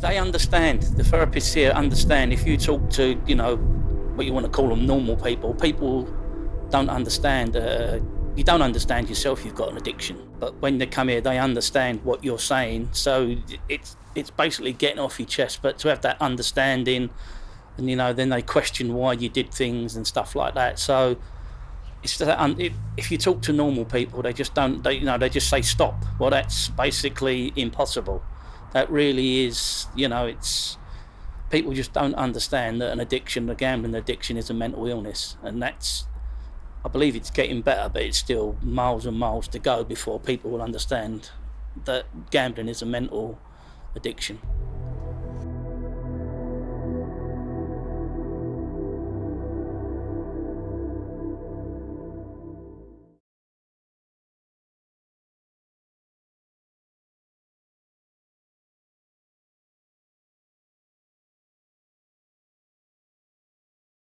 They understand. The therapists here understand. If you talk to, you know, what you want to call them, normal people, people don't understand. Uh, you don't understand yourself. You've got an addiction. But when they come here, they understand what you're saying. So it's it's basically getting off your chest. But to have that understanding, and you know, then they question why you did things and stuff like that. So it's that if you talk to normal people, they just don't. They you know they just say stop. Well, that's basically impossible that really is, you know, it's people just don't understand that an addiction, a gambling addiction, is a mental illness, and that's. I believe it's getting better, but it's still miles and miles to go before people will understand that gambling is a mental addiction.